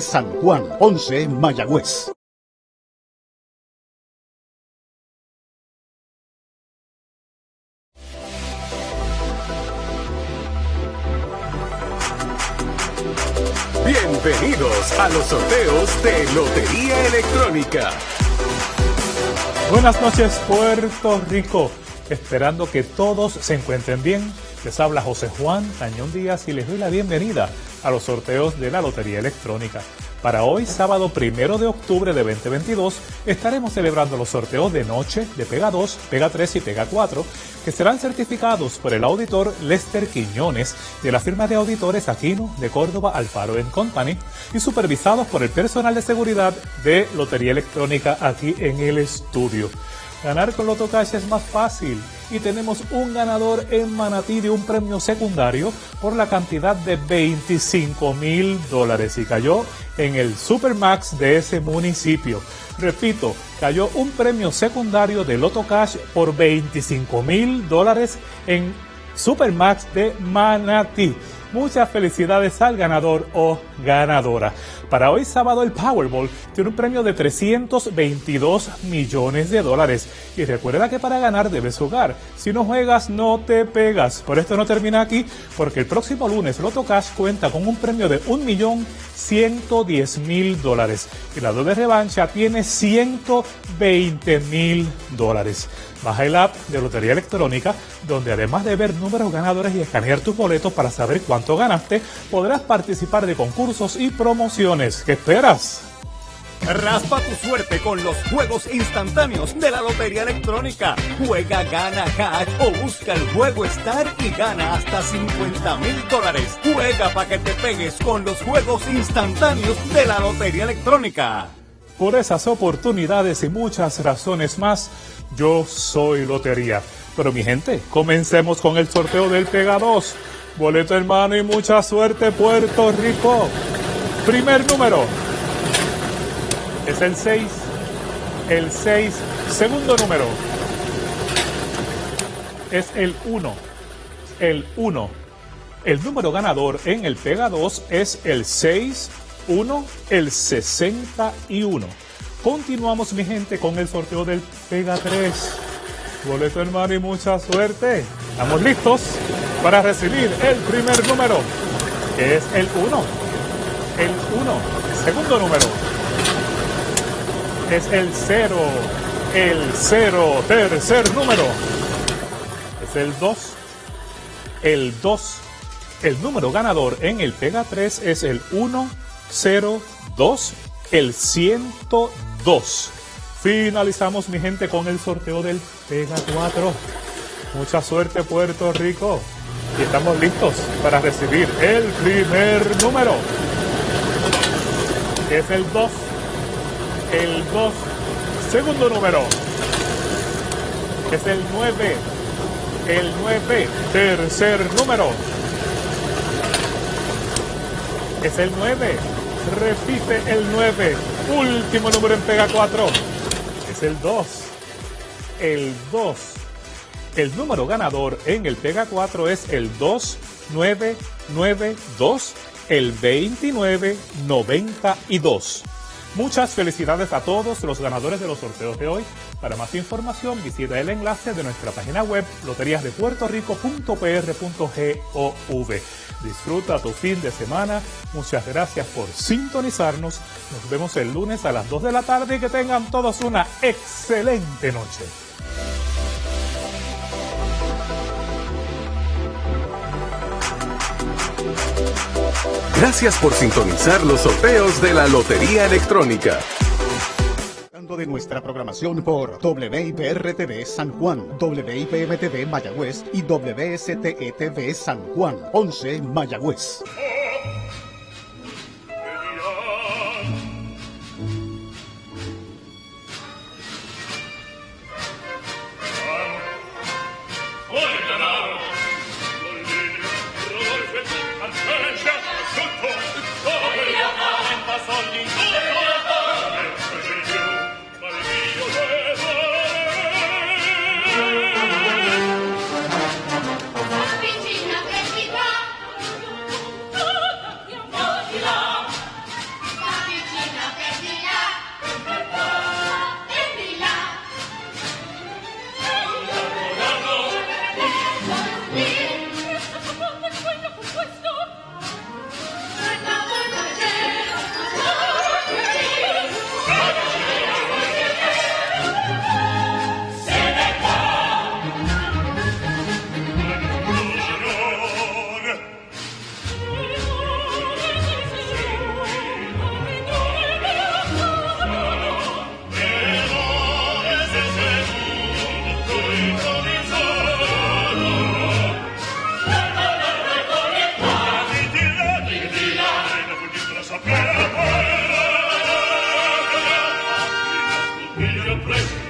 San Juan, 11 Mayagüez. Bienvenidos a los sorteos de Lotería Electrónica. Buenas noches Puerto Rico, esperando que todos se encuentren bien. Les habla José Juan Tañón Díaz y les doy la bienvenida a los sorteos de la Lotería Electrónica. Para hoy, sábado primero de octubre de 2022, estaremos celebrando los sorteos de noche de Pega 2, Pega 3 y Pega 4, que serán certificados por el auditor Lester Quiñones de la firma de auditores Aquino de Córdoba Alfaro Company y supervisados por el personal de seguridad de Lotería Electrónica aquí en el estudio. Ganar con Loto Cash es más fácil y tenemos un ganador en Manatí de un premio secundario por la cantidad de 25 mil dólares y cayó en el Supermax de ese municipio. Repito, cayó un premio secundario de Loto Cash por 25 mil dólares en Supermax de Manatí. Muchas felicidades al ganador o ganadora. Para hoy sábado el Powerball tiene un premio de 322 millones de dólares. Y recuerda que para ganar debes jugar. Si no juegas no te pegas. Por esto no termina aquí porque el próximo lunes Loto Cash cuenta con un premio de 1.110.000 dólares. Y la doble revancha tiene 120 mil dólares. Baja el app de Lotería Electrónica, donde además de ver números ganadores y escanear tus boletos para saber cuánto ganaste, podrás participar de concursos y promociones. ¿Qué esperas? Raspa tu suerte con los juegos instantáneos de la Lotería Electrónica. Juega, gana cash o busca el juego Star y gana hasta 50 mil dólares. Juega para que te pegues con los juegos instantáneos de la Lotería Electrónica. Por esas oportunidades y muchas razones más, yo soy Lotería. Pero mi gente, comencemos con el sorteo del Pega 2. Boleto hermano y mucha suerte Puerto Rico. Primer número es el 6. El 6. Segundo número es el 1. El 1. El número ganador en el Pega 2 es el 6 1, el 61. Continuamos, mi gente, con el sorteo del Pega 3. Boleto hermano y mucha suerte. Estamos listos para recibir el primer número, que es el 1. El 1. Segundo número es el 0. El 0. Tercer número es el 2. El 2. El número ganador en el Pega 3 es el 1 02, el 102. Finalizamos, mi gente, con el sorteo del Pega 4. Mucha suerte, Puerto Rico. Y estamos listos para recibir el primer número. Es el 2. El 2. Segundo número. Es el 9. El 9. Tercer número. Es el 9 repite el 9. Último número en Pega 4. Es el 2. El 2. El número ganador en el Pega 4 es el 2992. El 2992. Muchas felicidades a todos los ganadores de los sorteos de hoy. Para más información visita el enlace de nuestra página web loteriasdepuertorico.pr.gov. Disfruta tu fin de semana. Muchas gracias por sintonizarnos. Nos vemos el lunes a las 2 de la tarde y que tengan todos una excelente noche. Gracias por sintonizar los sorteos de la Lotería Electrónica de nuestra programación por WIPR-TV San Juan, WIPM-TV Mayagüez y WSTE-TV San Juan, 11 Mayagüez. Soldiers. will you place.